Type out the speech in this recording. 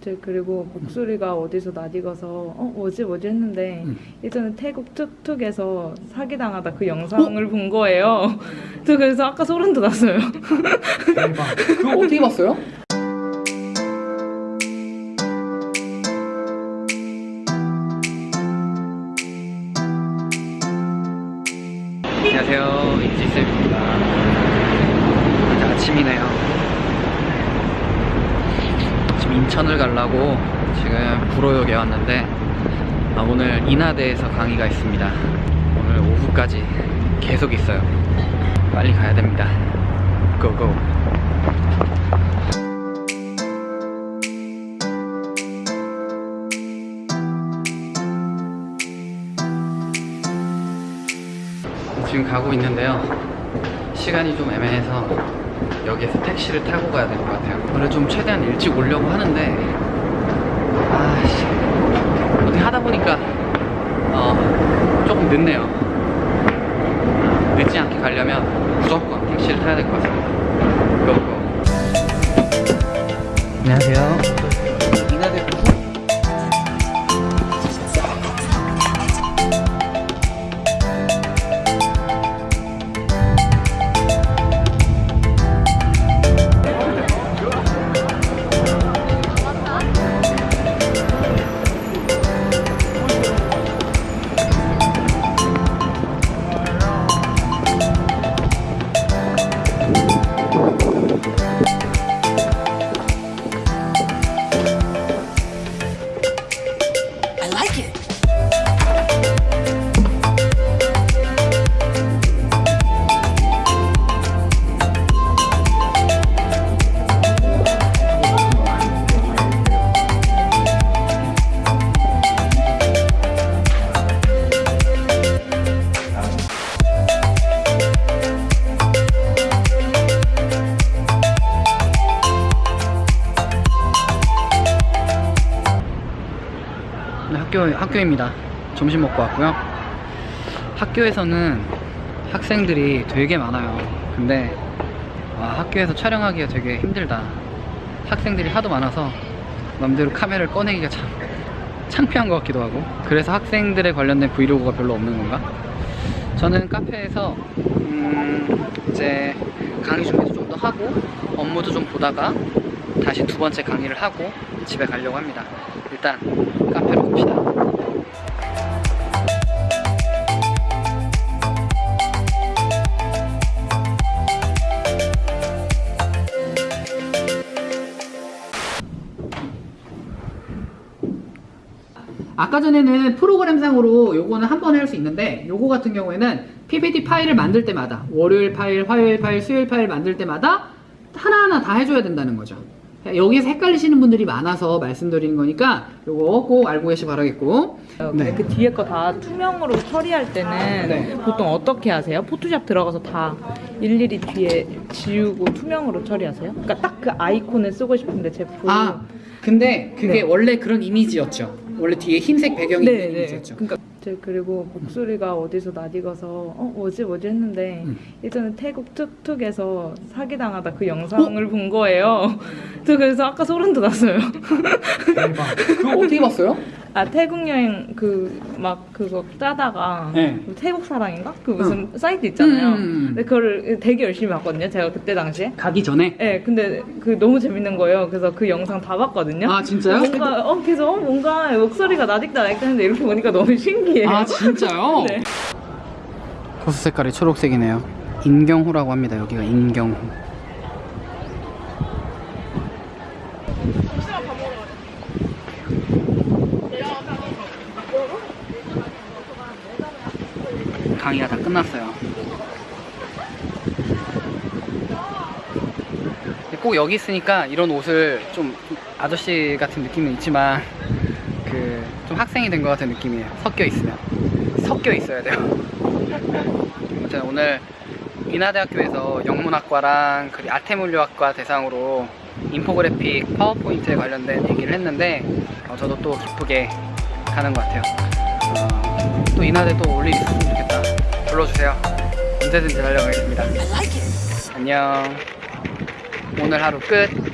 제 그리고 목소리가 어디서 낯익어서 어 뭐지 뭐지 했는데 음. 예전에 태국 툭툭에서 사기당하다 그 영상을 본 거예요. 저 그래서 아까 소름 돋았어요. 대박. 그거 어떻게 봤어요? 안녕하세요. 이지쌤입니다. 이제 아침이네요. 지금 인천을 가려고 지금 구로역에 왔는데 아, 오늘 인하대에서 강의가 있습니다. 오늘 오후까지 계속 있어요. 빨리 가야 됩니다. 고고. 지금 가고 있는데요. 시간이 좀 애매해서 여기에서 택시를 타고 가야 될 것 같아요. 원래 좀 최대한 일찍 오려고 하는데 아씨 어떻게 하다 보니까 어 조금 늦네요. 늦지 않게 가려면 무조건 택시를 타야 될 것 같습니다. 고고. 안녕하세요. 학교 학교입니다. 점심 먹고 왔고요. 학교에서는 학생들이 되게 많아요. 근데 와, 학교에서 촬영하기가 되게 힘들다. 학생들이 하도 많아서 맘대로 카메라를 꺼내기가 참 창피한 것 같기도 하고. 그래서 학생들에 관련된 브이로그가 별로 없는 건가? 저는 카페에서 음, 이제 강의 준비도 좀 더 하고 업무도 좀 보다가 다시 두 번째 강의를 하고 집에 가려고 합니다. 일단 카페 아까 전에는 프로그램상으로 요거는 한 번에 할 수 있는데 요거 같은 경우에는 PPT 파일을 만들 때마다 월요일 파일, 화요일 파일, 수요일 파일 만들 때마다 하나하나 다 해줘야 된다는 거죠. 여기서 헷갈리시는 분들이 많아서 말씀드리는 거니까 요거 꼭 알고 계시 바라겠고 네. 그 뒤에 거 다 투명으로 처리할 때는 네. 보통 어떻게 하세요? 포토샵 들어가서 다 일일이 뒤에 지우고 투명으로 처리하세요? 그러니까 딱 그 아이콘을 쓰고 싶은데 제품 아 근데 그게 네. 원래 그런 이미지였죠. 원래 뒤에 흰색 배경이 네, 있는 네. 이미지였죠. 그러니까 제 그리고 목소리가 어디서 낯익어서 어 뭐지 뭐지 했는데 음. 예전에 태국 툭툭에서 사기당하다 그 영상을 본 거예요. 저 그래서 아까 소름 돋았어요. 대박. 그거 어떻게 봤어요? 아 태국 여행 그 막 그거 짜다가 네. 태국 사랑인가 그 무슨 사이트 있잖아요. 음. 근데 그걸 되게 열심히 봤거든요. 제가 그때 당시에. 가기 전에 네, 근데 그 너무 재밌는 거예요. 그래서 그 영상 다 봤거든요. 아 진짜요? 뭔가 어 계속 어, 뭔가 목소리가 나딕다 했는데 이렇게 보니까 너무 신기해요. 아 진짜요? 네. 호수 색깔이 초록색이네요. 인경호라고 합니다. 여기가 인경호. 강의가 다 끝났어요. 꼭 여기 있으니까 이런 옷을 좀 아저씨 같은 느낌은 있지만 그 좀 학생이 된 것 같은 느낌이에요. 섞여 있으면 섞여 있어야 돼요. 아무튼 오늘 인하대학교에서 영문학과랑 그리고 아태물류학과 대상으로 인포그래픽 파워포인트에 관련된 얘기를 했는데 어, 저도 또 기쁘게 가는 것 같아요. 어, 또 인하대 또올일 있으면 좋겠다. 불러주세요. 언제든지 달려가겠습니다. Like. 안녕. 오늘 하루 끝.